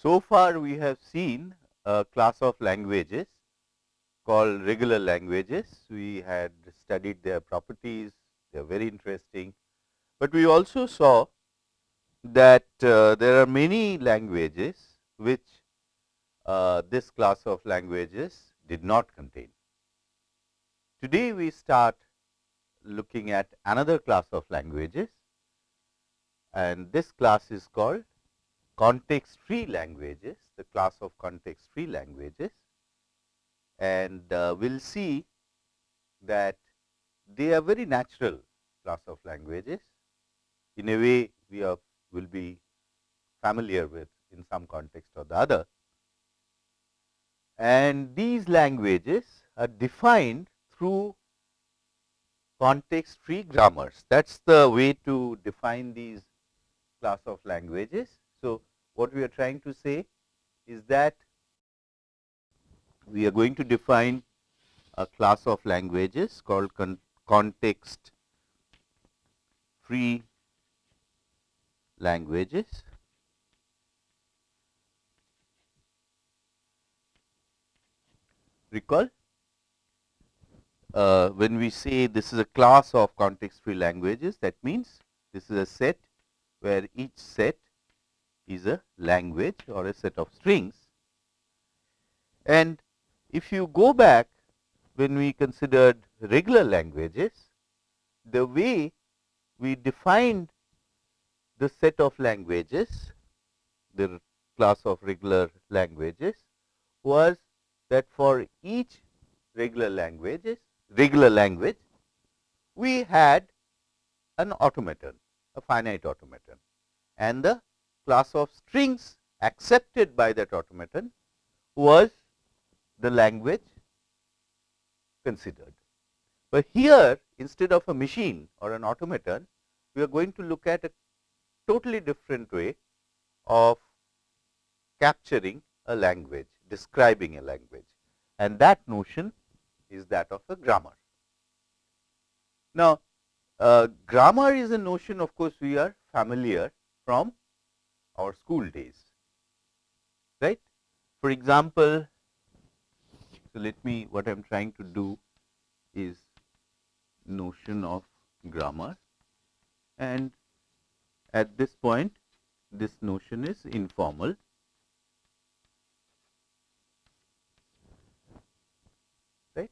So far we have seen a class of languages called regular languages. We had studied their properties, they are very interesting. But we also saw that uh, there are many languages which uh, this class of languages did not contain. Today we start looking at another class of languages and this class is called context free languages, the class of context free languages and uh, we will see that they are very natural class of languages. In a way we are will be familiar with in some context or the other. And these languages are defined through context free grammars. That is the way to define these class of languages. What we are trying to say is that we are going to define a class of languages called con context free languages. Recall uh, when we say this is a class of context free languages that means this is a set where each set is a language or a set of strings. And if you go back when we considered regular languages, the way we defined the set of languages, the class of regular languages was that for each regular languages, regular language, we had an automaton, a finite automaton and the class of strings accepted by that automaton was the language considered. But here instead of a machine or an automaton, we are going to look at a totally different way of capturing a language, describing a language and that notion is that of a grammar. Now, uh, grammar is a notion of course, we are familiar from our school days, right. For example, so let me what I am trying to do is notion of grammar and at this point this notion is informal. Right.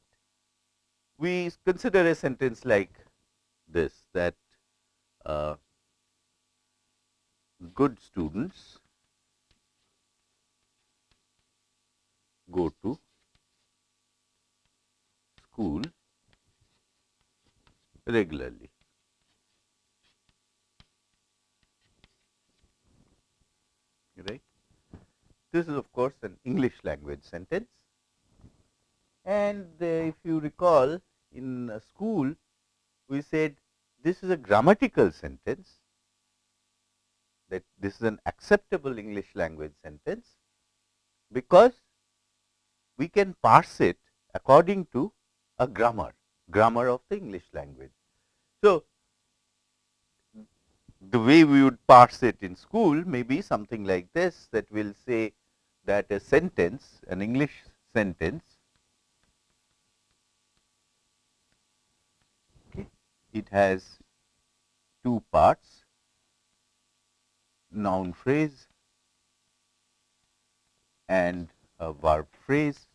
We consider a sentence like this that uh, good students go to school regularly. right. This is of course an English language sentence and uh, if you recall in school we said this is a grammatical sentence that this is an acceptable English language sentence because we can parse it according to a grammar, grammar of the English language. So, the way we would parse it in school may be something like this that we will say that a sentence, an English sentence okay, it has two parts noun phrase and a verb phrase.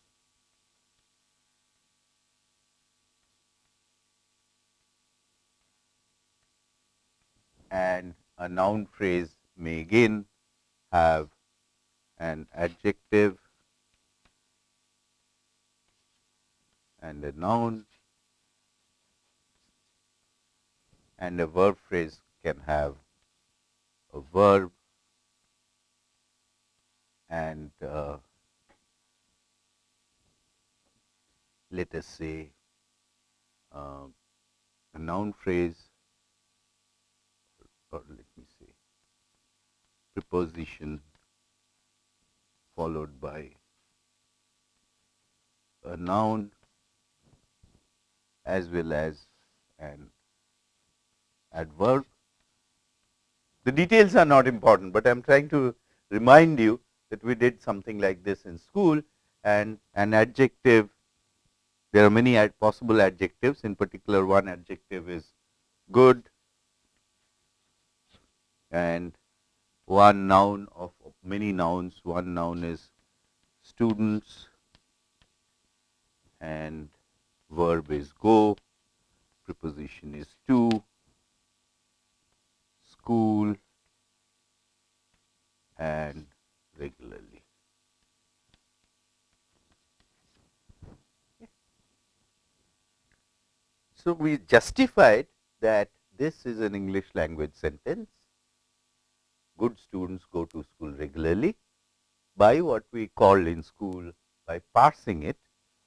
And a noun phrase may again have an adjective and a noun. And a verb phrase can have a verb and uh, let us say uh, a noun phrase or let me say preposition followed by a noun as well as an adverb. The details are not important, but I am trying to remind you that we did something like this in school and an adjective there are many ad possible adjectives. In particular one adjective is good and one noun of many nouns. One noun is students and verb is go preposition is to school and regularly. So, we justified that this is an English language sentence, good students go to school regularly by what we call in school by parsing it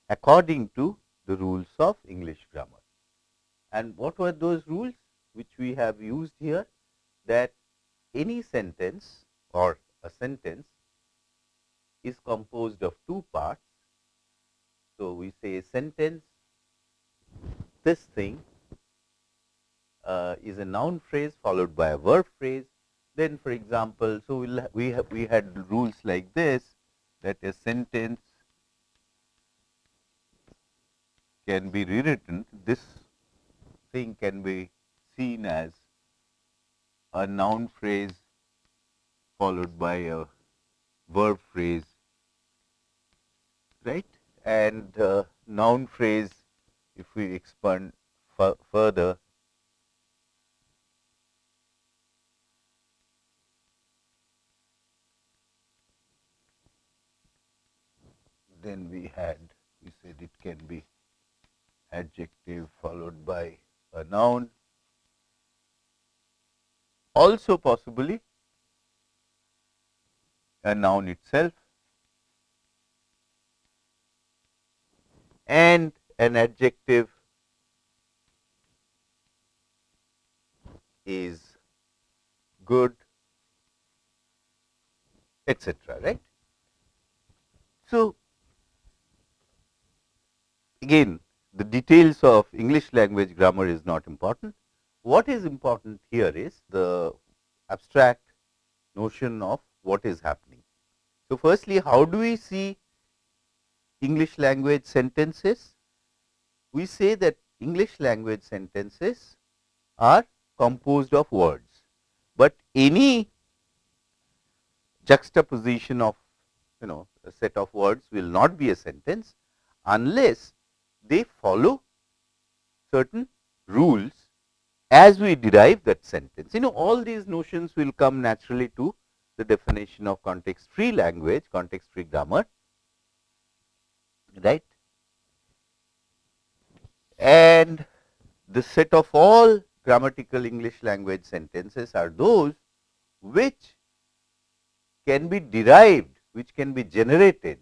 according to the rules of English grammar. And what were those rules which we have used here that any sentence or a sentence is composed of two parts. So, we say sentence this thing uh, is a noun phrase followed by a verb phrase. Then for example, so we'll we have we had rules like this that a sentence can be rewritten this thing can be seen as a noun phrase followed by a verb phrase right? And uh, noun phrase if we expand further then we had we said it can be adjective followed by a noun also possibly a noun itself and an adjective is good etc right? So again the details of english language grammar is not important what is important here is the abstract notion of what is happening. So, firstly how do we see English language sentences? We say that English language sentences are composed of words, but any juxtaposition of you know a set of words will not be a sentence unless they follow certain rules as we derive that sentence. You know all these notions will come naturally to the definition of context free language, context free grammar, right. And the set of all grammatical English language sentences are those which can be derived, which can be generated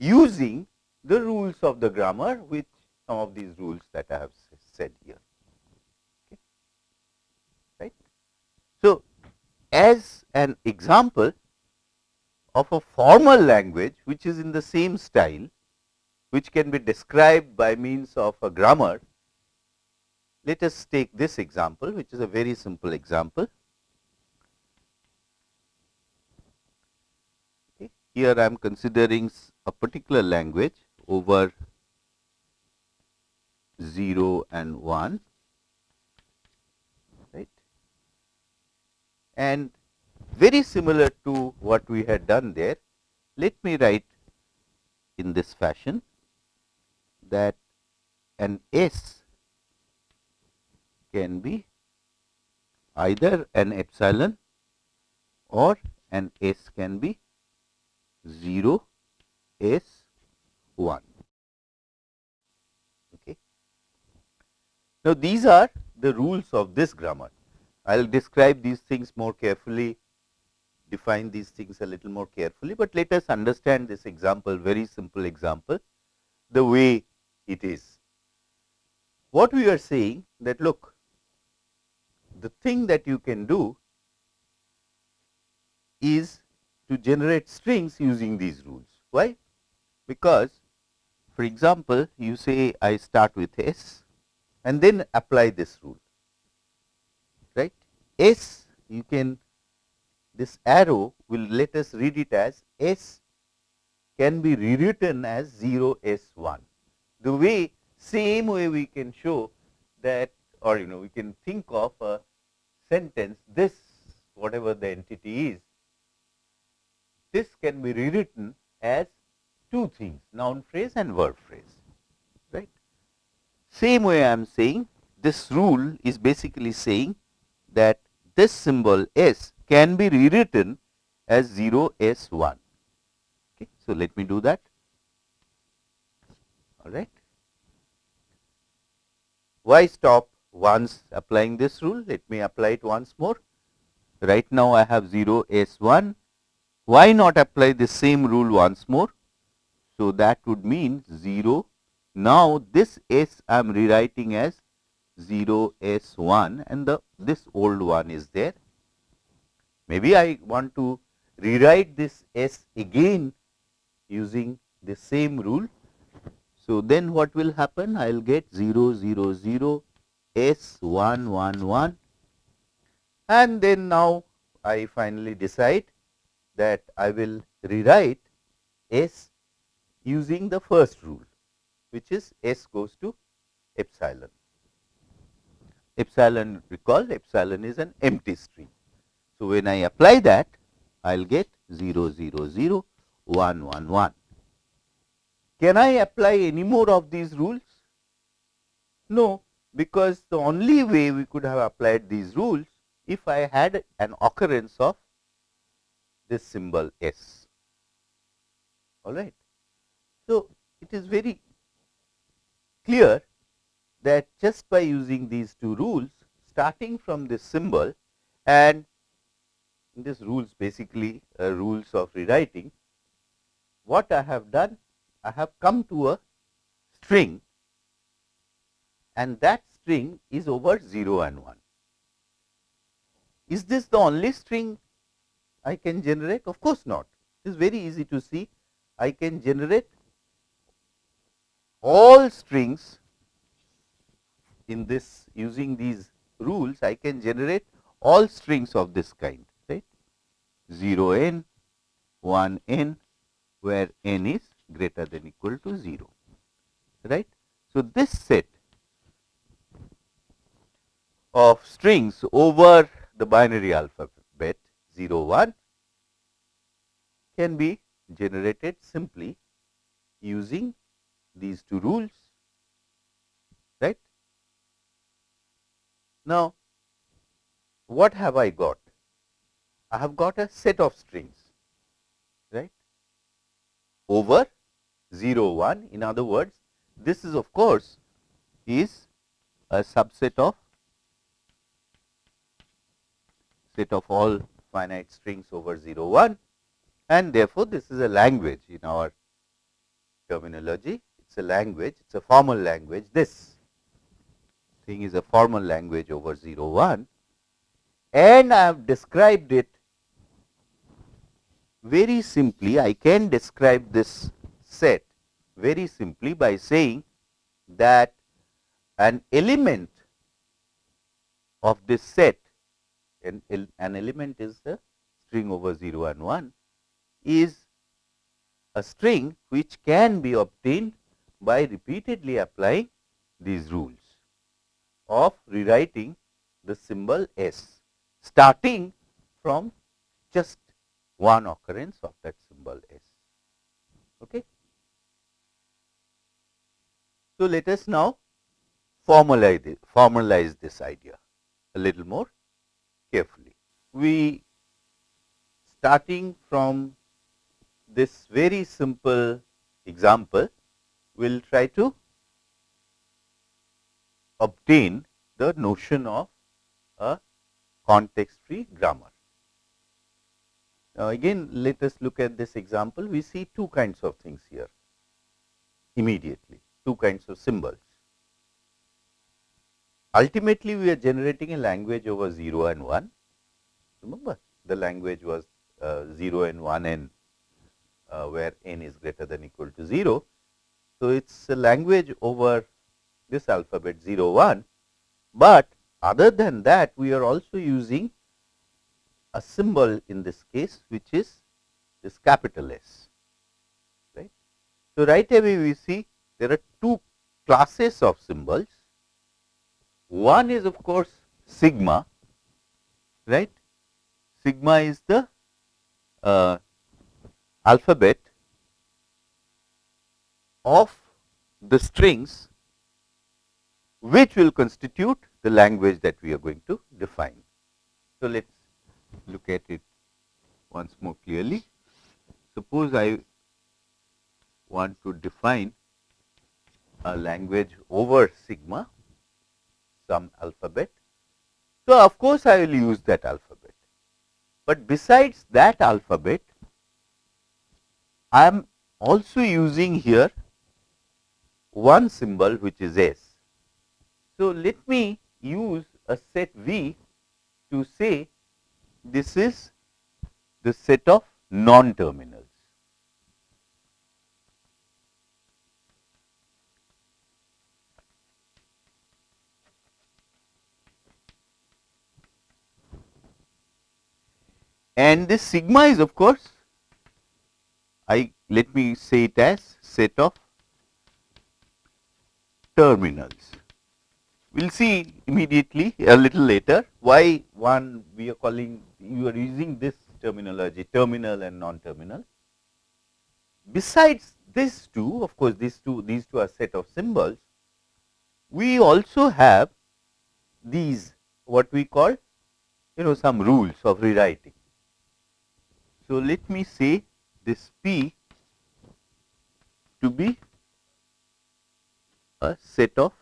using the rules of the grammar, which some of these rules that I have said here. So, as an example of a formal language which is in the same style, which can be described by means of a grammar, let us take this example, which is a very simple example. Here I am considering a particular language over 0 and 1 and very similar to what we had done there. Let me write in this fashion that an S can be either an epsilon or an S can be 0 S 1. Okay. Now, these are the rules of this grammar. I will describe these things more carefully, define these things a little more carefully, but let us understand this example, very simple example, the way it is. What we are saying that look, the thing that you can do is to generate strings using these rules. Why? Because for example, you say I start with S and then apply this rule. S you can this arrow will let us read it as S can be rewritten as 0 S 1. The way same way we can show that or you know we can think of a sentence this whatever the entity is this can be rewritten as two things noun phrase and verb phrase right. Same way I am saying this rule is basically saying that this symbol S can be rewritten as 0 S 1. Okay. So, let me do that all right. Why stop once applying this rule? Let me apply it once more. Right now, I have 0 S 1. Why not apply the same rule once more? So, that would mean 0. Now, this S I am rewriting as 0 S 1 and the this old one is there. Maybe I want to rewrite this S again using the same rule. So, then what will happen? I will get 0 0 0 S 1 1 1 and then now I finally decide that I will rewrite S using the first rule which is S goes to epsilon. Epsilon recall epsilon is an empty string. So, when I apply that I will get 0 0 0 1 1 1. Can I apply any more of these rules? No, because the only way we could have applied these rules if I had an occurrence of this symbol S. All right. So, it is very clear that just by using these two rules starting from this symbol and this rules basically uh, rules of rewriting, what I have done? I have come to a string and that string is over 0 and 1. Is this the only string I can generate? Of course not. It is very easy to see. I can generate all strings in this using these rules I can generate all strings of this kind right 0 n 1 n where n is greater than equal to 0 right. So, this set of strings over the binary alphabet 0 1 can be generated simply using these two rules right. Now, what have I got? I have got a set of strings right? Over 0 1 in other words this is of course is a subset of set of all finite strings over 0 1 and therefore, this is a language in our terminology. It is a language it is a formal language this thing is a formal language over 0 1 and I have described it very simply. I can describe this set very simply by saying that an element of this set an, an element is the string over 0 and 1 is a string which can be obtained by repeatedly applying these rules of rewriting the symbol S starting from just one occurrence of that symbol S. Okay. So, let us now formalize, formalize this idea a little more carefully. We starting from this very simple example, we will try to obtain the notion of a context free grammar. Now, again let us look at this example, we see two kinds of things here immediately, two kinds of symbols. Ultimately, we are generating a language over 0 and 1. Remember, the language was uh, 0 and 1 n, uh, where n is greater than equal to 0. So, it is a language over this alphabet 0 1, but other than that we are also using a symbol in this case which is this capital S. Right. So, right away we see there are two classes of symbols. One is of course, sigma, right. Sigma is the uh, alphabet of the strings which will constitute the language that we are going to define. So, let us look at it once more clearly. Suppose I want to define a language over sigma, some alphabet. So, of course, I will use that alphabet, but besides that alphabet, I am also using here one symbol which is S. So, let me use a set V to say this is the set of non-terminals. And this sigma is of course, I let me say it as set of terminals. We will see immediately a little later why one we are calling you are using this terminology terminal and non-terminal. Besides these two of course, these two these two are set of symbols, we also have these what we call you know some rules of rewriting. So, let me say this P to be a set of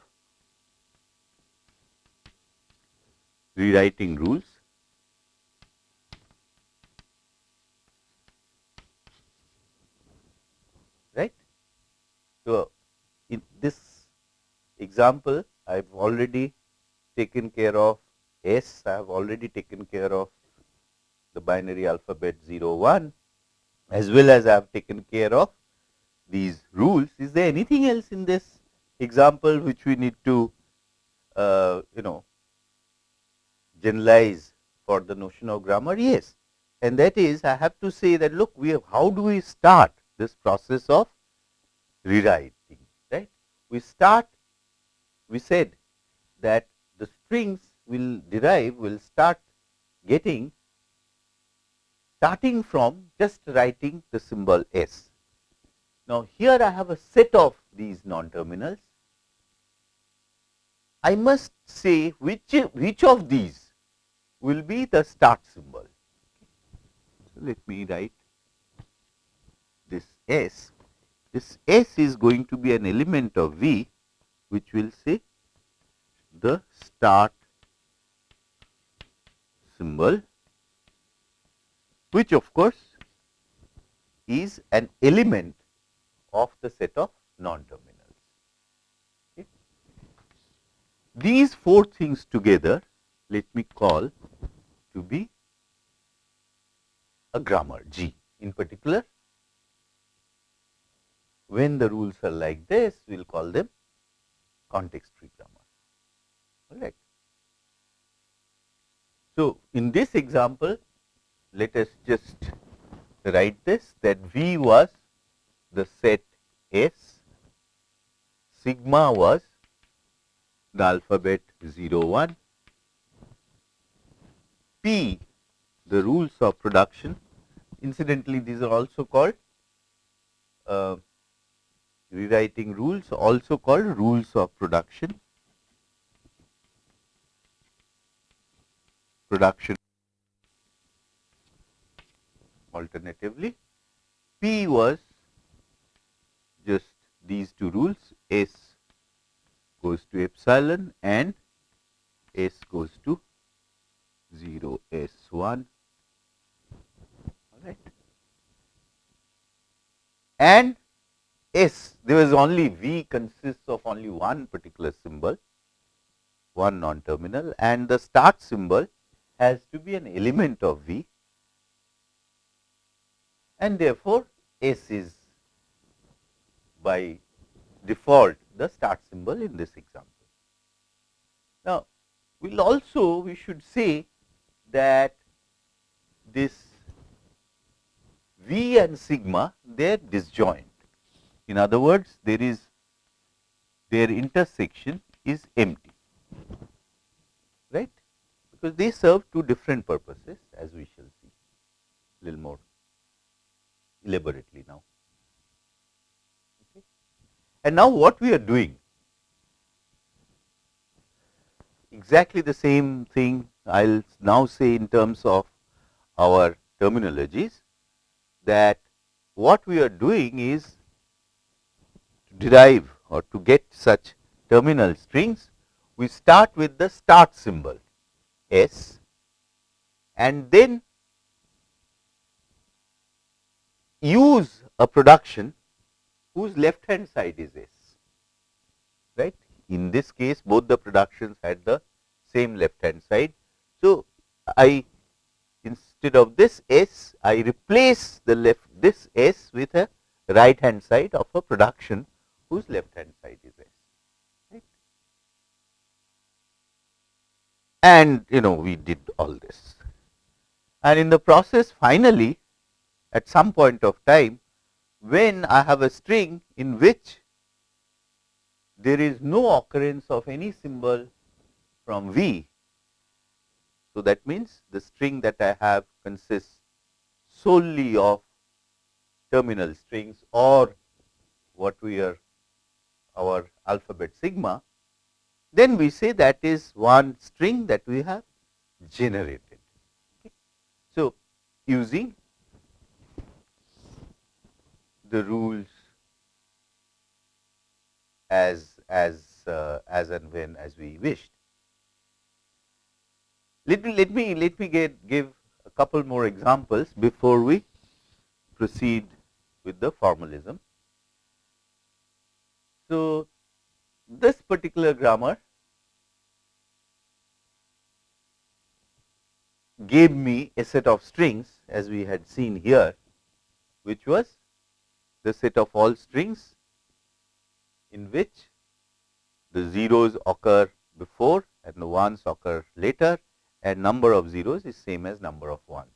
rewriting rules right. So, in this example I have already taken care of S, I have already taken care of the binary alphabet 0 1 as well as I have taken care of these rules. Is there anything else in this example which we need to uh, you know generalize for the notion of grammar? Yes, and that is I have to say that look we have how do we start this process of rewriting right. We start we said that the strings will derive will start getting starting from just writing the symbol S. Now, here I have a set of these non-terminals. I must say which, which of these will be the start symbol. So, let me write this S. This S is going to be an element of V which will say the start symbol which of course is an element of the set of non-terminals. Okay. These four things together let me call to be a grammar G in particular. When the rules are like this, we will call them context free grammar. All right. So, in this example, let us just write this that V was the set S, sigma was the alphabet 0 1, P the rules of production. Incidentally, these are also called uh, rewriting rules, also called rules of production. Production alternatively. P was just these two rules S goes to epsilon and S goes to 0 S 1 all right. And S there is only V consists of only one particular symbol one non terminal and the start symbol has to be an element of V and therefore, S is by default the start symbol in this example. Now, we will also we should say that this V and sigma they are disjoint. In other words, there is their intersection is empty, right? Because they serve two different purposes as we shall see a little more elaborately now. And now what we are doing exactly the same thing I will now say in terms of our terminologies that what we are doing is to derive or to get such terminal strings, we start with the start symbol S and then use a production whose left hand side is S, right. In this case, both the productions had the same left hand side. So, I instead of this S, I replace the left this S with a right hand side of a production whose left hand side is S. And you know we did all this. And in the process finally, at some point of time, when I have a string in which there is no occurrence of any symbol from V so, that means the string that I have consists solely of terminal strings or what we are our alphabet sigma, then we say that is one string that we have generated. Okay. So, using the rules as as uh, as and when as we wished. Let me let me let me get give a couple more examples before we proceed with the formalism. So, this particular grammar gave me a set of strings as we had seen here, which was the set of all strings in which the zeros occur before and the ones occur later and number of zeros is same as number of ones,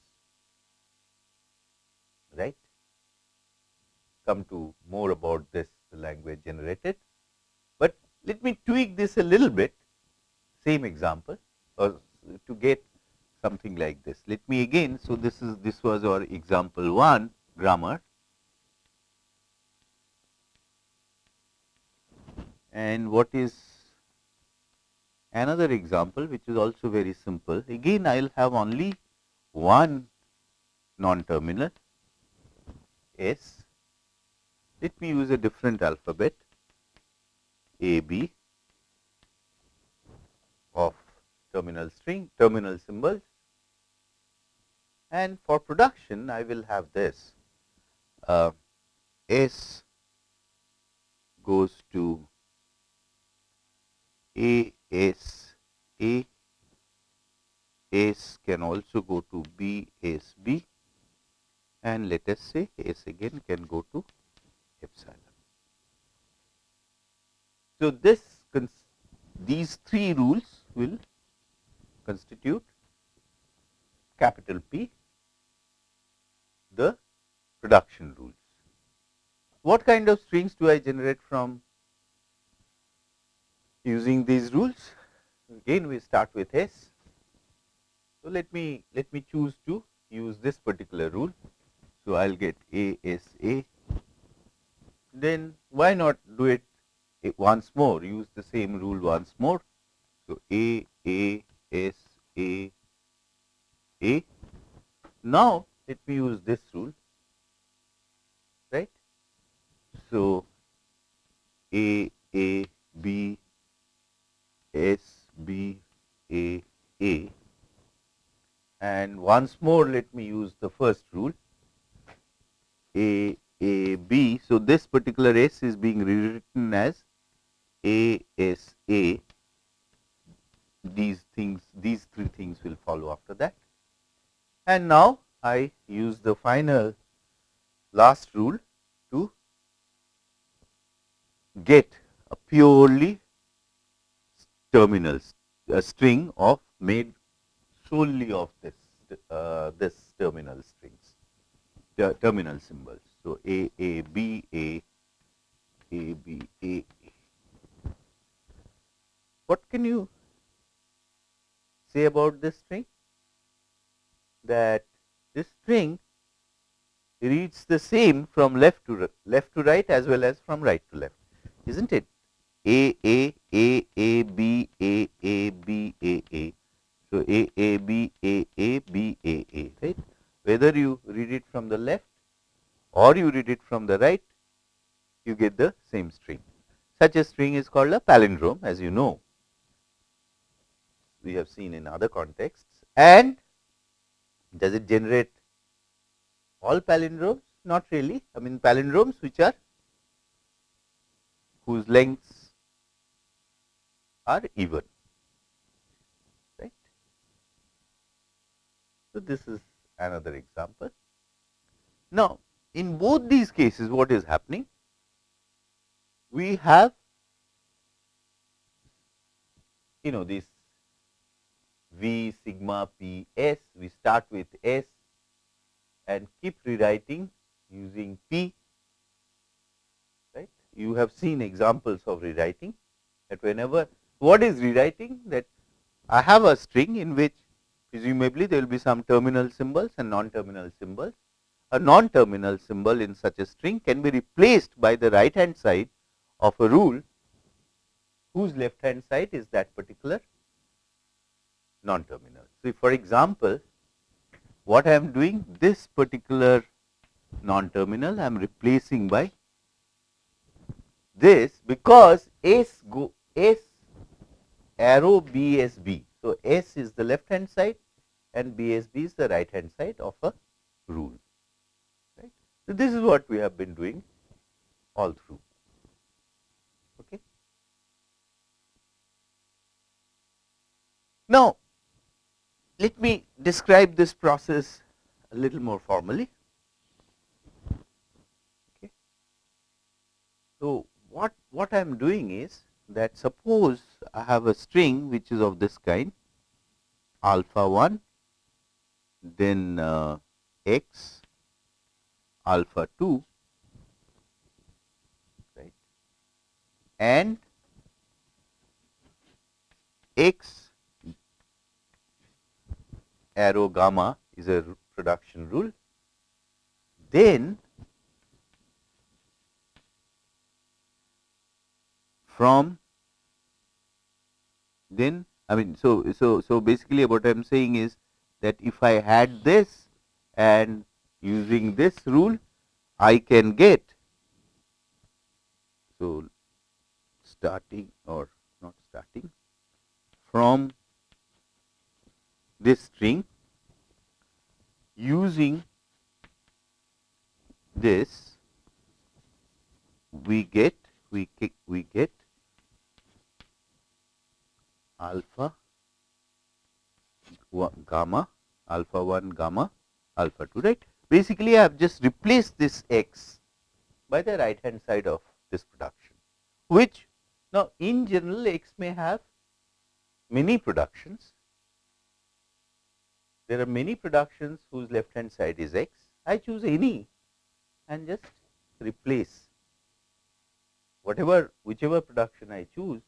right. Come to more about this language generated, but let me tweak this a little bit. Same example. Or to get something like this. Let me again, so this is this was our example 1 grammar. And what is another example which is also very simple. Again I will have only one non-terminal S. Let me use a different alphabet A B of terminal string, terminal symbols and for production I will have this uh, S goes to A S A, S can also go to B S B and let us say S again can go to epsilon. So, this these three rules will constitute capital P the production rules. What kind of strings do I generate from using these rules. Again we start with S. So, let me let me choose to use this particular rule. So, I will get A S A. Then why not do it eh, once more use the same rule once more. So, A A S A A. Now, let me use this rule right. So, A A B S B A A and once more let me use the first rule A A B. So, this particular S is being rewritten as A S A these things these three things will follow after that. And now, I use the final last rule to get a purely terminals a string of made solely of this uh, this terminal strings, ter terminal symbols. So, A, A, B, A, A, B, A. What can you say about this string? That this string reads the same from left to left to right as well as from right to left, isn't it? A, A, A, A, B, A, A, B, A, A. So, A, A, B, A, A, B, A, A, right. Whether you read it from the left or you read it from the right, you get the same string. Such a string is called a palindrome as you know. We have seen in other contexts and does it generate all palindromes? Not really. I mean palindromes which are whose lengths are even. Right. So, this is another example. Now, in both these cases what is happening? We have you know this V sigma P S, we start with S and keep rewriting using P, right. You have seen examples of rewriting that whenever, what is rewriting? That I have a string in which presumably there will be some terminal symbols and non-terminal symbols. A non-terminal symbol in such a string can be replaced by the right hand side of a rule whose left hand side is that particular non-terminal. So, for example, what I am doing this particular non-terminal I am replacing by this because S go S arrow BSB. So, S is the left hand side and BSB is the right hand side of a rule. Right. So, this is what we have been doing all through. Okay. Now, let me describe this process a little more formally. Okay. So, what, what I am doing is that suppose I have a string which is of this kind alpha 1 then uh, x alpha 2 right and x arrow gamma is a production rule. Then from then I mean so so so basically what I am saying is that if I had this and using this rule I can get so starting or not starting from this string using this we get we we get alpha gamma alpha 1 gamma alpha 2 right? Basically i have just replaced this x by the right hand side of this production which now in general x may have many productions. There are many productions whose left hand side is x. I choose any and just replace whatever whichever production I choose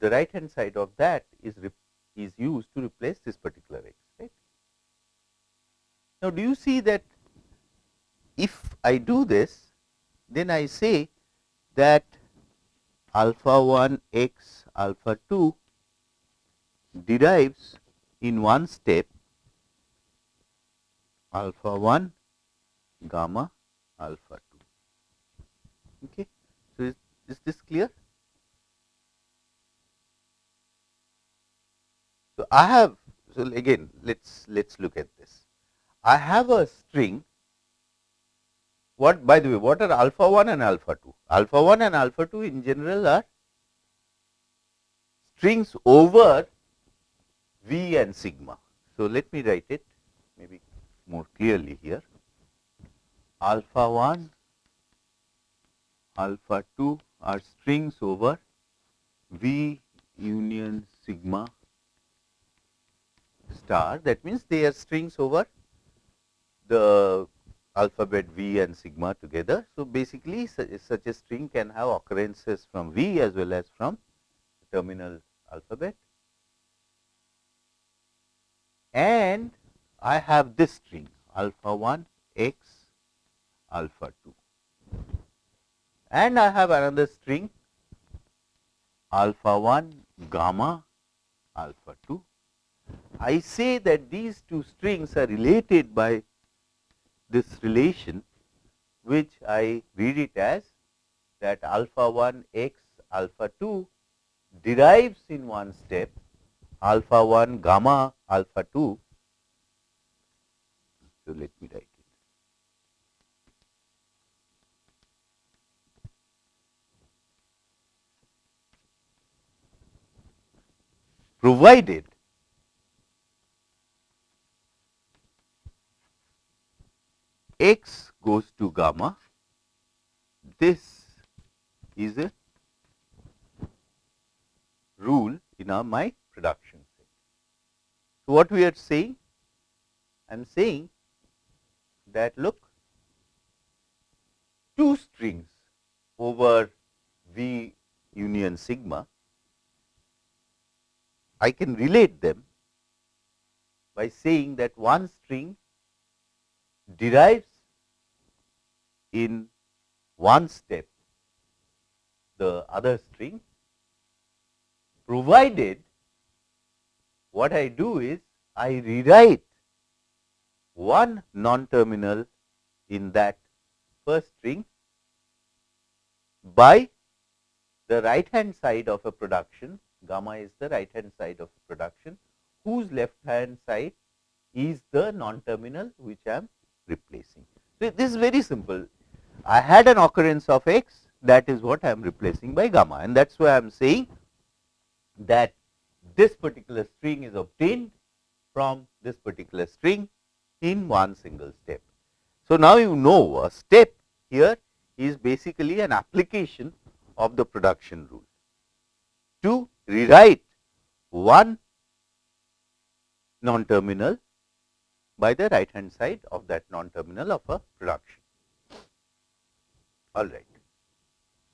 the right hand side of that is is used to replace this particular x right. Now, do you see that if I do this then I say that alpha 1 x alpha 2 derives in one step alpha 1 gamma alpha 2 okay? So is, is this clear so i have so again let's let's look at this. I have a string. What by the way what are alpha 1 and alpha 2 alpha 1 and alpha 2 in general are strings over V and sigma. So, let me write it maybe more clearly here. Alpha 1, alpha 2 are strings over V union sigma star that means they are strings over the alphabet V and sigma together. So, basically such a string can have occurrences from V as well as from terminal alphabet and I have this string alpha 1 x alpha 2 and I have another string alpha 1 gamma alpha 2. I say that these two strings are related by this relation which I read it as that alpha 1 x alpha 2 derives in one step alpha 1 gamma alpha 2. So, let me write it. Provided x goes to gamma, this is a rule in our my production set. So, what we are saying? I am saying that look two strings over V union sigma, I can relate them by saying that one string derives in one step the other string provided what I do is I rewrite one non-terminal in that first string by the right hand side of a production gamma is the right hand side of a production whose left hand side is the non-terminal which I am replacing. So, this is very simple. I had an occurrence of x that is what I am replacing by gamma and that is why I am saying that this particular string is obtained from this particular string in one single step. So, now you know a step here is basically an application of the production rule to rewrite one non-terminal by the right hand side of that non-terminal of a production. All right.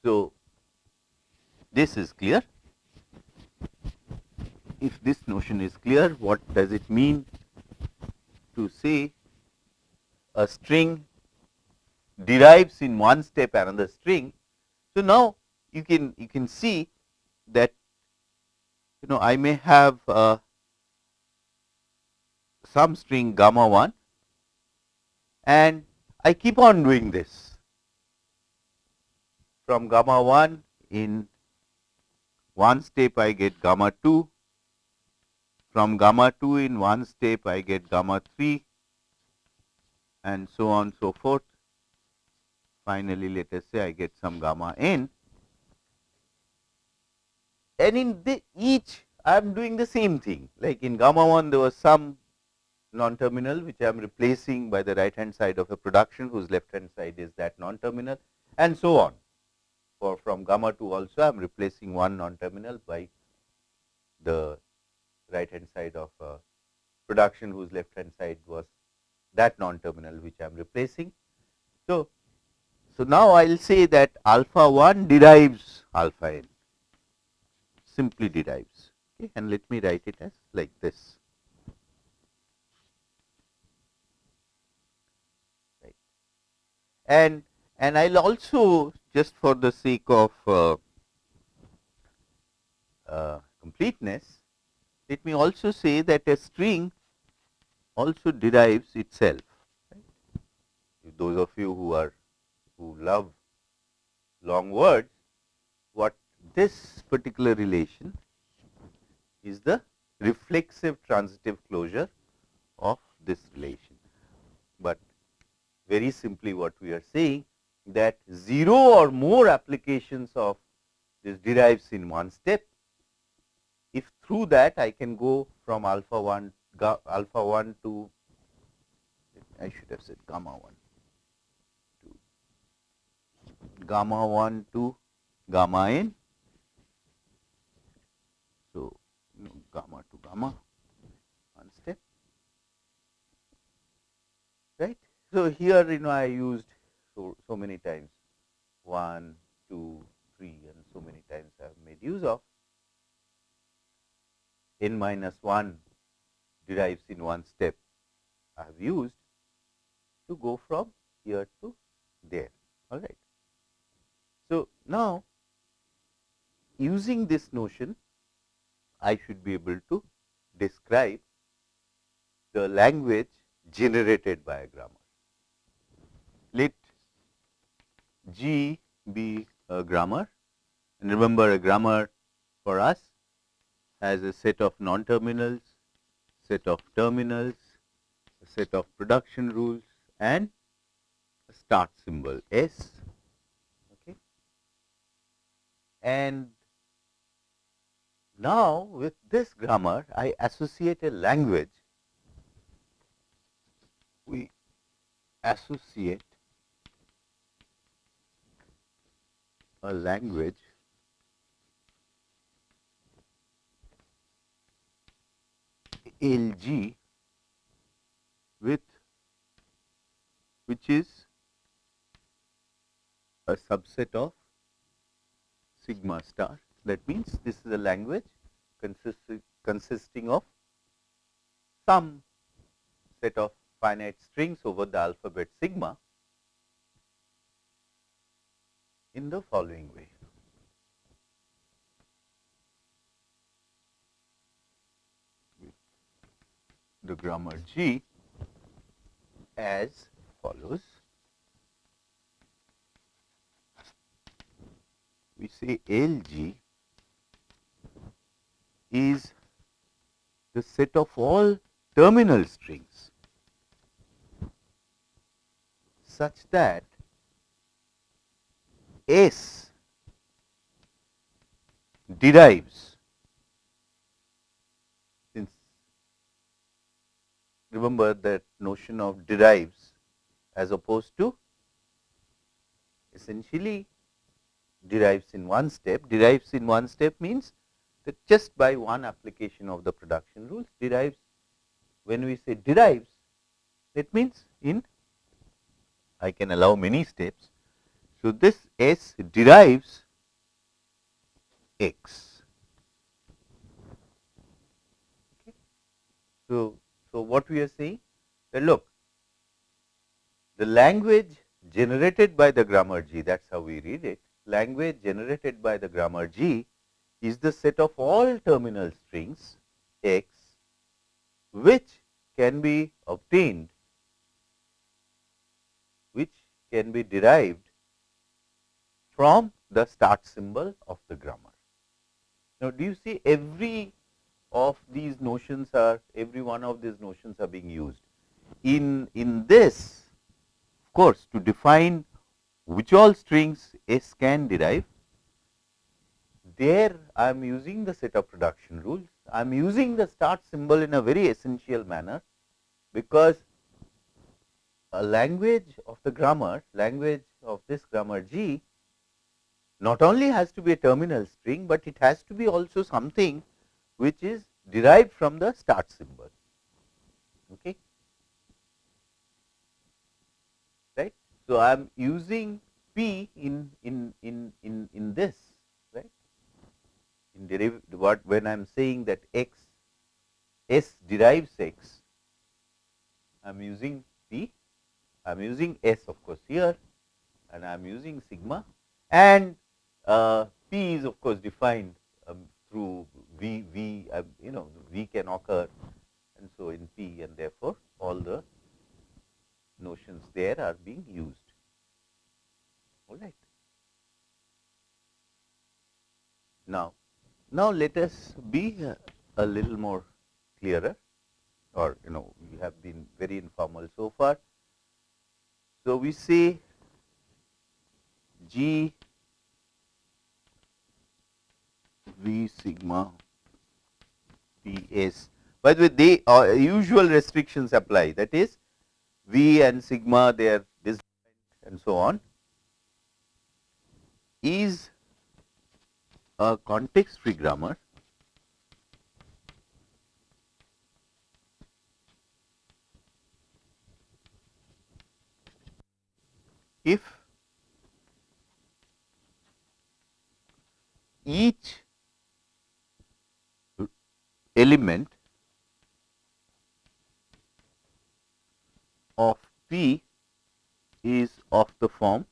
So, this is clear. If this notion is clear, what does it mean to say a string derives in one step another string. So, now you can you can see that you know I may have uh, some string gamma 1 and I keep on doing this from gamma 1 in one step I get gamma 2 from gamma 2 in one step I get gamma 3 and so on so forth. Finally, let us say I get some gamma n and in the each I am doing the same thing like in gamma 1 there was some non-terminal which I am replacing by the right hand side of a production whose left hand side is that non-terminal and so on. For from gamma 2 also I am replacing one non-terminal by the right hand side of a production whose left hand side was that non-terminal which I am replacing. So, so now I will say that alpha 1 derives alpha n simply derives okay, and let me write it as like this. And and I will also just for the sake of uh, uh, completeness, let me also say that a string also derives itself. Right? Those of you who are who love long words, what this particular relation is the reflexive transitive closure of this relation. But very simply what we are saying that 0 or more applications of this derives in one step. If through that I can go from alpha 1 alpha 1 to I should have said gamma 1 to gamma 1 to gamma n. So, no, gamma to gamma one step right. So, here you know I used so, so many times 1, 2, 3 and so many times I have made use of n minus 1 derives in one step I have used to go from here to there all right. So, now using this notion I should be able to describe the language generated by a grammar. Let G be a uh, grammar and remember a grammar for us has a set of non-terminals, set of terminals, a set of production rules and a start symbol S. Okay. And now with this grammar I associate a language, we associate a language LG with which is a subset of sigma star. That means, this is a language consisting, consisting of some set of finite strings over the alphabet sigma in the following way. The grammar G as follows. We say LG is the set of all terminal strings such that S derives since remember that notion of derives as opposed to essentially derives in one step. Derives in one step means that just by one application of the production rules derives when we say derives that means in I can allow many steps so, this S derives x. Okay. So, so what we are saying that look the language generated by the grammar G that is how we read it language generated by the grammar G is the set of all terminal strings x which can be obtained which can be derived from the start symbol of the grammar. Now, do you see every of these notions are every one of these notions are being used. In, in this of course, to define which all strings S can derive, there I am using the set of production rules. I am using the start symbol in a very essential manner, because a language of the grammar, language of this grammar G not only has to be a terminal string, but it has to be also something which is derived from the start symbol. Okay. Right. So, I am using p in in in in in this right in derive what when I am saying that x s derives x I am using p I am using s of course here and I am using sigma and P is of course defined um, through V, V uh, you know V can occur and so in P and therefore, all the notions there are being used. All right. Now, now let us be a little more clearer or you know we have been very informal so far. So, we say G V sigma P S. By the way, they uh, usual restrictions apply. That is V and sigma they are disjoint and so on. Is a context free grammar if each element of P is of the form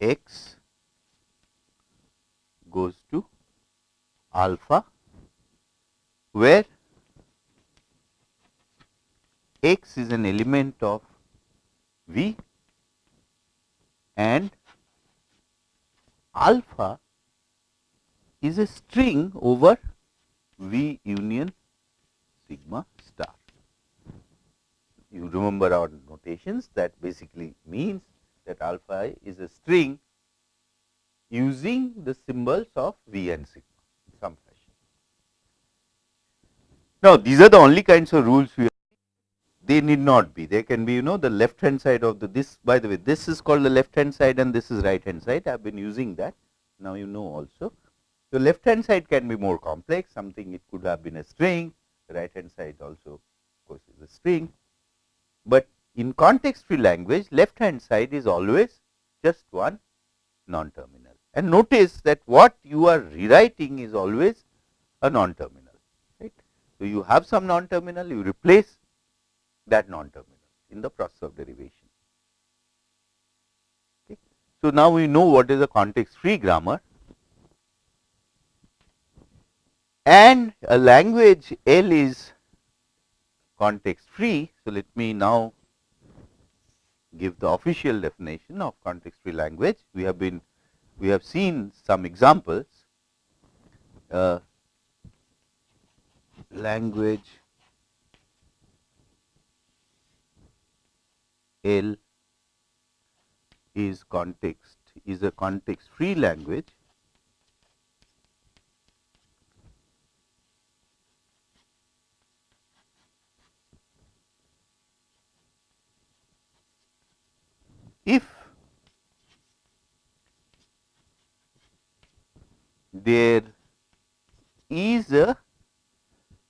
x goes to alpha where x is an element of V and alpha is a string over V union sigma star. You remember our notations that basically means that alpha is a string using the symbols of V and sigma in some fashion. Now, these are the only kinds of rules we they need not be. They can be you know the left hand side of the this by the way this is called the left hand side and this is right hand side. I have been using that now you know also. The left hand side can be more complex something it could have been a string right hand side also of course is a string. But in context free language left hand side is always just one non terminal and notice that what you are rewriting is always a non terminal right. So, you have some non terminal you replace that non terminal in the process of derivation. Okay. So, now we know what is a context free grammar and a language L is context free. So, let me now give the official definition of context free language. We have been we have seen some examples uh, language L is context is a context free language. If there is a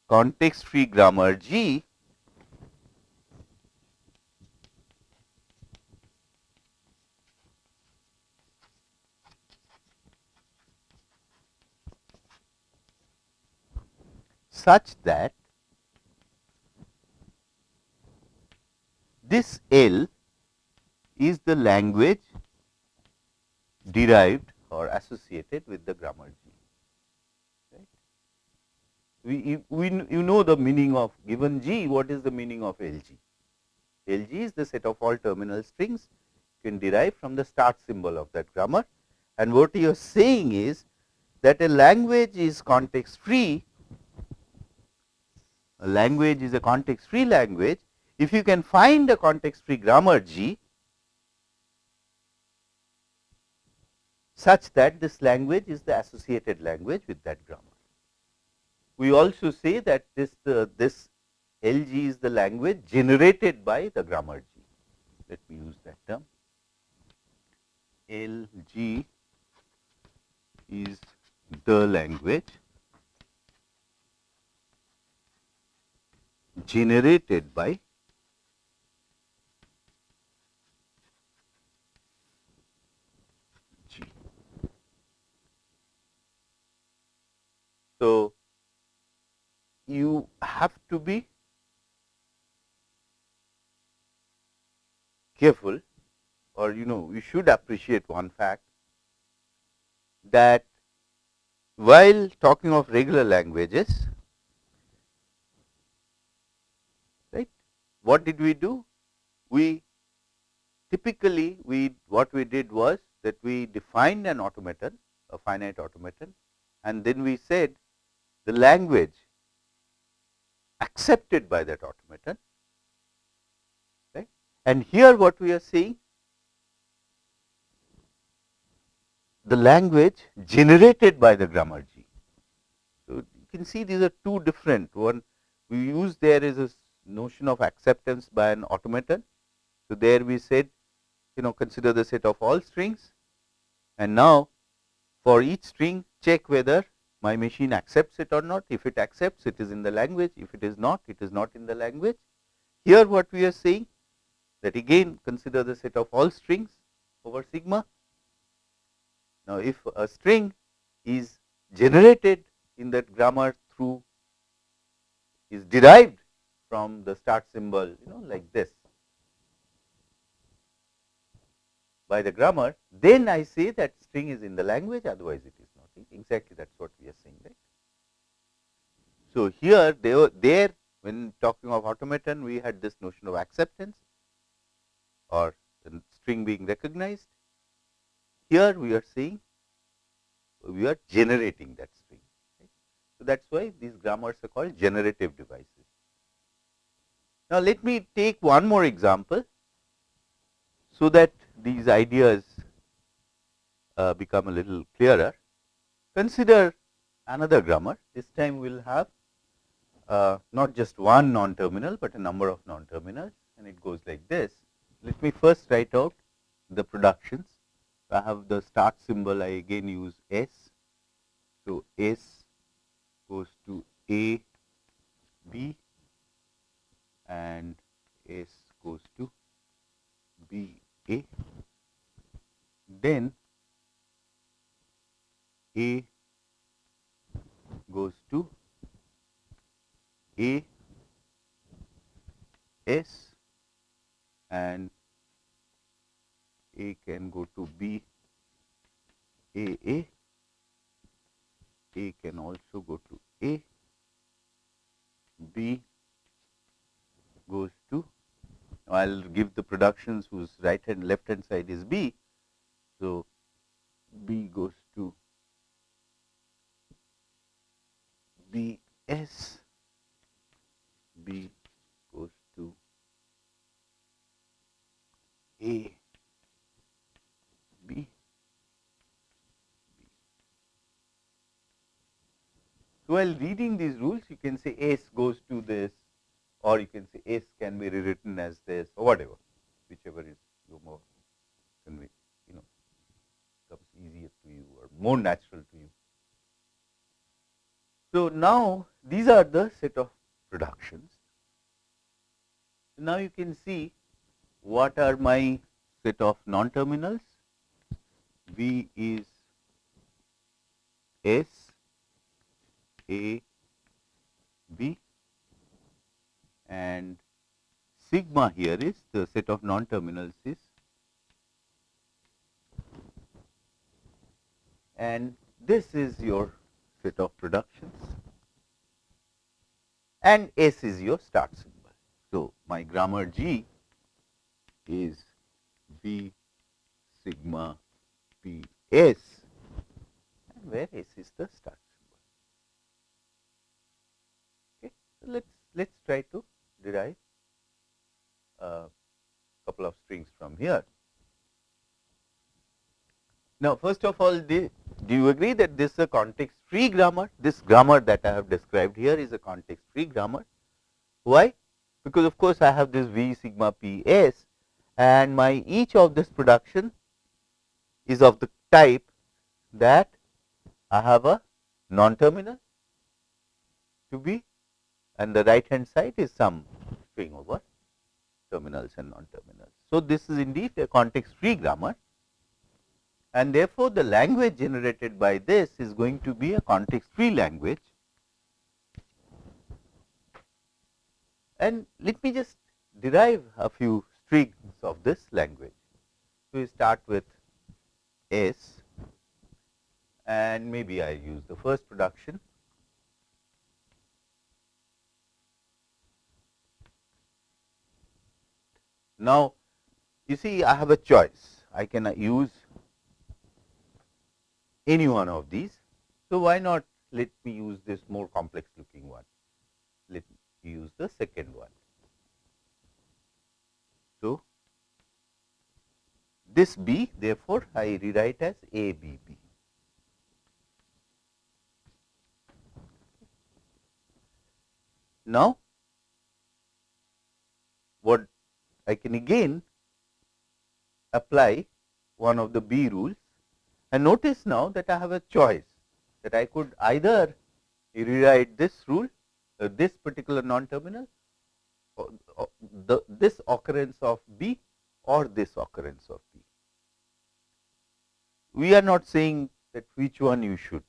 context free grammar G such that this L is the language derived or associated with the grammar G. Right? We, we, you know the meaning of given G, what is the meaning of LG? LG is the set of all terminal strings you can derive from the start symbol of that grammar and what you are saying is that a language is context free, a language is a context free language if you can find a context free grammar G such that this language is the associated language with that grammar. We also say that this uh, this LG is the language generated by the grammar G. Let me use that term. LG is the language generated by So, you have to be careful or you know you should appreciate one fact that while talking of regular languages right what did we do? We typically we what we did was that we defined an automaton a finite automaton and then we said the language accepted by that automaton right? And here what we are seeing the language generated by the grammar G. So, you can see these are two different. One we use there is a notion of acceptance by an automaton. So, there we said you know consider the set of all strings and now for each string check whether my machine accepts it or not. If it accepts, it is in the language. If it is not, it is not in the language. Here what we are saying that again consider the set of all strings over sigma. Now, if a string is generated in that grammar through is derived from the start symbol you know like this by the grammar, then I say that string is in the language otherwise it is not exactly that is what we are saying right. So, here they were there when talking of automaton we had this notion of acceptance or string being recognized. Here we are saying we are generating that string. Right. So, that is why these grammars are called generative devices. Now, let me take one more example, so that these ideas uh, become a little clearer. Consider another grammar, this time we will have uh, not just one non-terminal, but a number of non-terminals and it goes like this. Let me first write out the productions. I have the start symbol, I again use S. So, S goes to A, B and S goes to B, A. Then A goes to A, S and A can go to B, A, A, A can also go to A, B goes to, I will give the productions whose right hand left hand side is B. So, B goes to B S, B goes to A B. So, while reading these rules you can say S goes to this or you can say S can be rewritten as this or whatever whichever is you more convey you know comes easier to you or more natural to you. So, now these are the set of productions. Now, you can see what are my set of non-terminals. V is S, A, B and sigma here is the set of non-terminals is and this is your set of productions and S is your start symbol. My grammar G is V sigma P S and where S is the start symbol. Okay. So, let us let us try to derive a couple of strings from here. Now, first of all, the, do you agree that this is a context free grammar? This grammar that I have described here is a context free grammar. Why? Because of course, I have this V sigma P S and my each of this production is of the type that I have a non-terminal to be and the right hand side is some string over terminals and non-terminals. So, this is indeed a context free grammar and therefore, the language generated by this is going to be a context free language. And let me just derive a few strings of this language. So, we start with S and maybe I use the first production Now, you see I have a choice, I can use any one of these. So, why not let me use this more complex looking one, use the second one. So, this B therefore, I rewrite as A B B. Now, what I can again apply one of the B rules and notice now that I have a choice. that I could either rewrite this rule, this particular non-terminal, uh, the, this occurrence of B or this occurrence of B. We are not saying that which one you should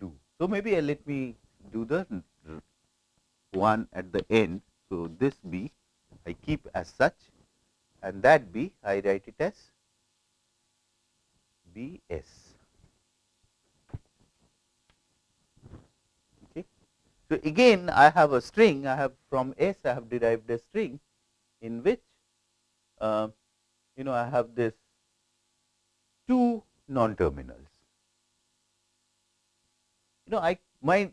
do. So, maybe uh, let me do the one at the end. So, this B I keep as such and that B I write it as B S. Okay. So, again I have a string I have from S I have derived a string in which uh, you know I have this two non terminals. You know I my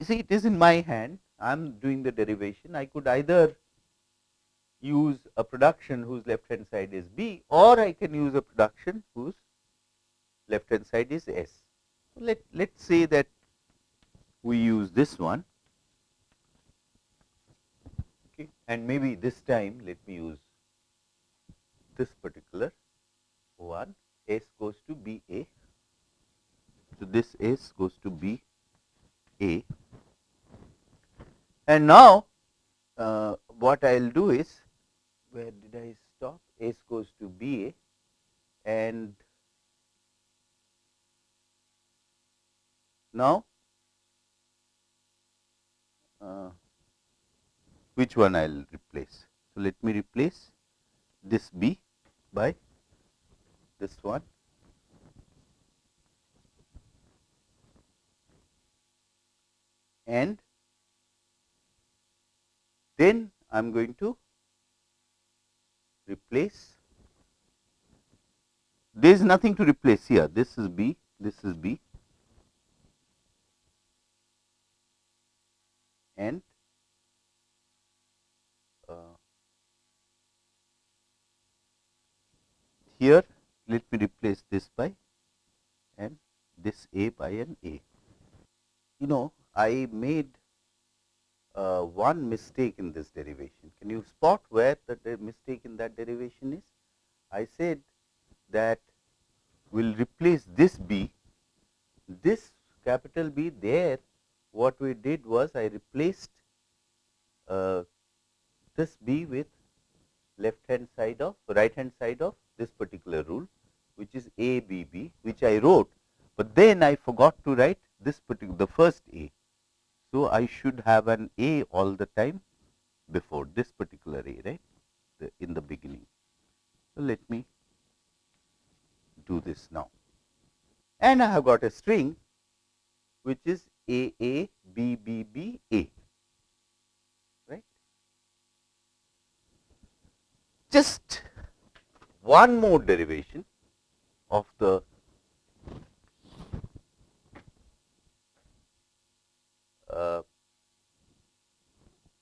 see it is in my hand I am doing the derivation I could either use a production whose left hand side is B or I can use a production whose left hand side is S. Let let us say that we use this one okay, and maybe this time let me use this particular one. S goes to B A. So, this S goes to B A. And now uh, what I will do is where did I stop? S goes to B A. And now uh, which one I will replace. So, let me replace this B by this one. And then I am going to replace. There is nothing to replace here. This is B this is B. And here let me replace this by and this A by an A. You know I made uh, one mistake in this derivation. Can you spot where the mistake in that derivation is? I said that we will replace this B, this capital B there what we did was I replaced uh, this B with left hand side of right hand side of this particular rule which is A B B which I wrote, but then I forgot to write this particular the first A. So, I should have an A all the time before this particular A right the, in the beginning. So, let me do this now and I have got a string which is A A B B B A right. Just one more derivation of the uh,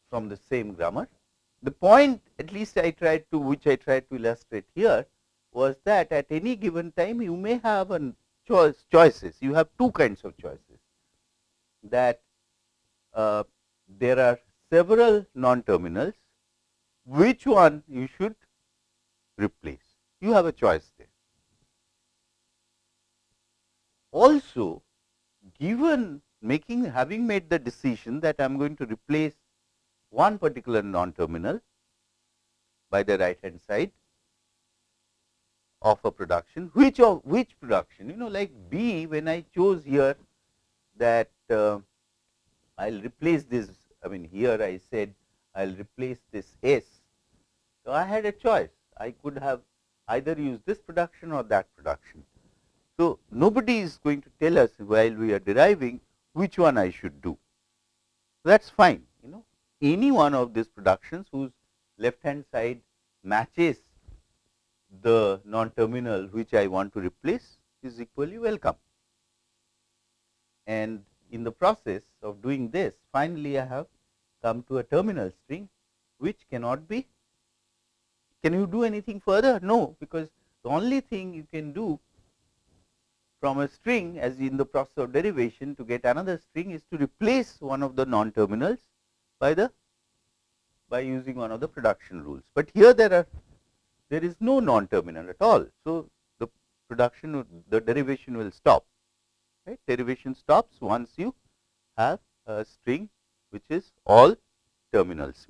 from the same grammar. The point at least I tried to which I tried to illustrate here was that at any given time you may have a choice choices. You have two kinds of choices. That uh, there are several non terminals which one you should replace you have a choice there. Also given making having made the decision that I am going to replace one particular non terminal by the right hand side of a production which of which production you know like B when I chose here that uh, I will replace this I mean here I said I will replace this S. So, I had a choice I could have either use this production or that production. So, nobody is going to tell us while we are deriving which one I should do. That is fine you know any one of these productions whose left hand side matches the non terminal which I want to replace is equally welcome. And in the process of doing this finally, I have come to a terminal string which cannot be can you do anything further? No, because the only thing you can do from a string as in the process of derivation to get another string is to replace one of the non terminals by the by using one of the production rules. But here there are there is no non terminal at all. So, the production the derivation will stop right. Derivation stops once you have a string which is all terminals.